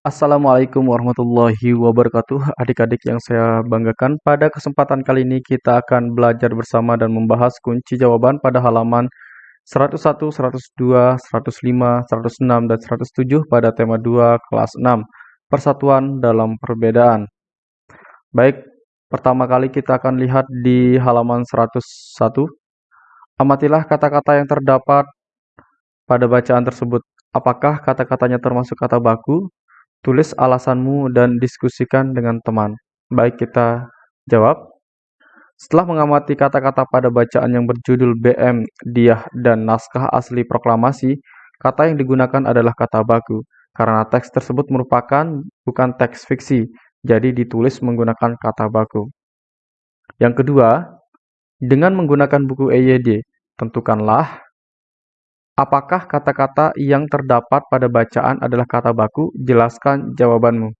Assalamualaikum warahmatullahi wabarakatuh. Adik-adik yang saya banggakan Pada kesempatan kali ini kita akan belajar bersama dan membahas kunci jawaban pada halaman 101, 102, 105, 106, dan 107 pada tema 2 kelas 6 Persatuan dalam perbedaan. Baik, pertama kali kita akan lihat di halaman 101 Amatilah kata-kata yang terdapat pada bacaan tersebut. Apakah kata-katanya termasuk kata baku, Tulis alasanmu dan diskusikan dengan teman. Baik, kita jawab. Setelah mengamati kata-kata pada bacaan yang berjudul BM, Diah, dan naskah asli proklamasi, kata yang digunakan adalah kata baku, karena teks tersebut merupakan bukan teks fiksi, jadi ditulis menggunakan kata baku. Yang kedua, dengan menggunakan buku EYD, tentukanlah Apakah kata-kata yang terdapat pada bacaan adalah kata baku? Jelaskan jawabanmu.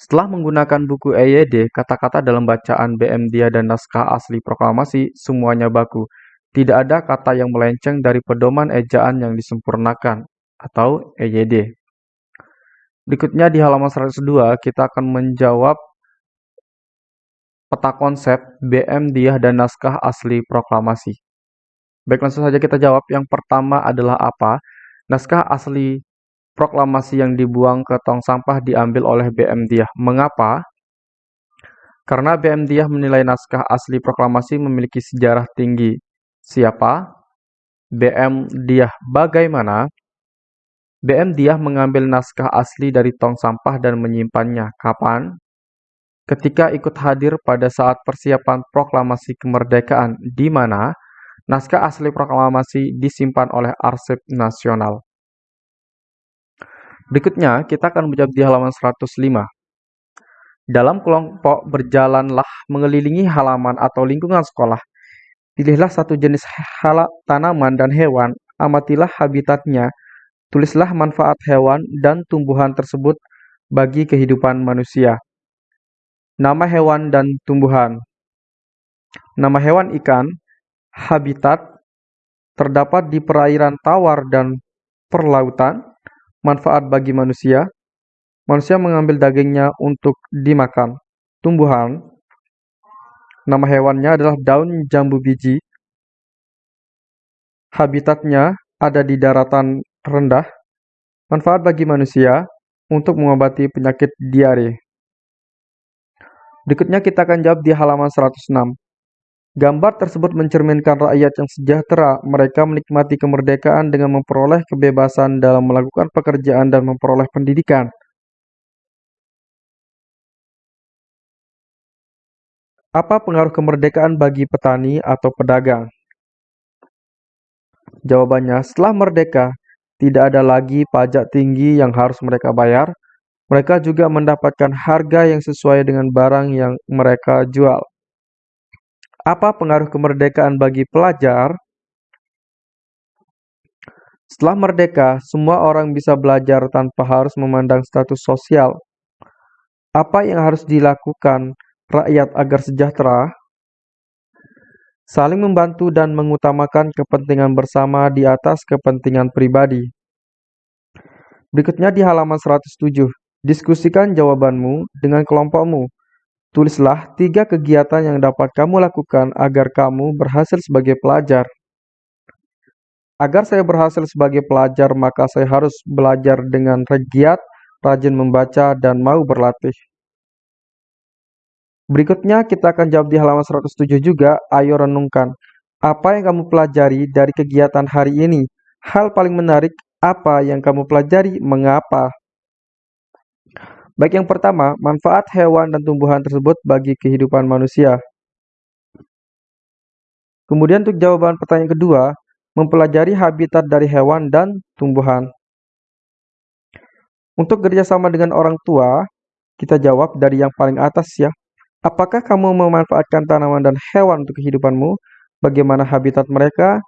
Setelah menggunakan buku EYD, kata-kata dalam bacaan BM Dia dan naskah asli proklamasi semuanya baku. Tidak ada kata yang melenceng dari pedoman ejaan yang disempurnakan atau EYD. Berikutnya di halaman 102 kita akan menjawab peta konsep BM Dia dan naskah asli proklamasi. Baik, langsung saja kita jawab. Yang pertama adalah apa? Naskah asli proklamasi yang dibuang ke tong sampah diambil oleh BM Diah. Mengapa? Karena BM Diah menilai naskah asli proklamasi memiliki sejarah tinggi. Siapa? BM Diah. Bagaimana? BM Diah mengambil naskah asli dari tong sampah dan menyimpannya. Kapan? Ketika ikut hadir pada saat persiapan proklamasi kemerdekaan, di mana Naskah asli proklamasi disimpan oleh Arsip Nasional. Berikutnya, kita akan menjawab di halaman 105. Dalam kelompok berjalanlah mengelilingi halaman atau lingkungan sekolah. Pilihlah satu jenis halak tanaman dan hewan, amatilah habitatnya, tulislah manfaat hewan dan tumbuhan tersebut bagi kehidupan manusia. Nama hewan dan tumbuhan. Nama hewan ikan, habitat terdapat di perairan tawar dan perlautan, manfaat bagi manusia. Manusia mengambil dagingnya untuk dimakan. Tumbuhan, nama hewannya adalah daun jambu biji. Habitatnya ada di daratan rendah. Manfaat bagi manusia untuk mengobati penyakit diare. Berikutnya kita akan jawab di halaman 106. Gambar tersebut mencerminkan rakyat yang sejahtera. Mereka menikmati kemerdekaan dengan memperoleh kebebasan dalam melakukan pekerjaan dan memperoleh pendidikan. Apa pengaruh kemerdekaan bagi petani atau pedagang? Jawabannya, setelah merdeka, tidak ada lagi pajak tinggi yang harus mereka bayar. Mereka juga mendapatkan harga yang sesuai dengan barang yang mereka jual. Apa pengaruh kemerdekaan bagi pelajar? Setelah merdeka, semua orang bisa belajar tanpa harus memandang status sosial. Apa yang harus dilakukan rakyat agar sejahtera? Saling membantu dan mengutamakan kepentingan bersama di atas kepentingan pribadi. Berikutnya di halaman 107, diskusikan jawabanmu dengan kelompokmu. Tulislah tiga kegiatan yang dapat kamu lakukan agar kamu berhasil sebagai pelajar. Agar saya berhasil sebagai pelajar, maka saya harus belajar dengan giat, rajin membaca, dan mau berlatih. Berikutnya kita akan jawab di halaman 107 juga, ayo renungkan. Apa yang kamu pelajari dari kegiatan hari ini? Hal paling menarik apa yang kamu pelajari? Mengapa? Baik yang pertama, manfaat hewan dan tumbuhan tersebut bagi kehidupan manusia. Kemudian untuk jawaban pertanyaan kedua, mempelajari habitat dari hewan dan tumbuhan. Untuk kerjasama dengan orang tua, kita jawab dari yang paling atas ya. Apakah kamu memanfaatkan tanaman dan hewan untuk kehidupanmu? Bagaimana habitat mereka?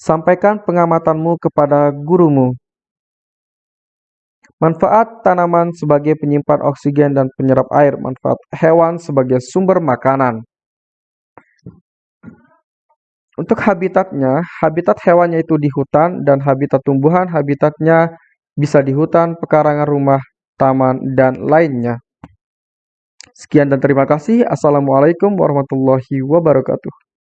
Sampaikan pengamatanmu kepada gurumu. Manfaat tanaman sebagai penyimpan oksigen dan penyerap air. Manfaat hewan sebagai sumber makanan. Untuk habitatnya, habitat hewannya itu di hutan dan habitat tumbuhan habitatnya bisa di hutan, pekarangan rumah, taman, dan lainnya. Sekian dan terima kasih. Assalamualaikum warahmatullahi wabarakatuh.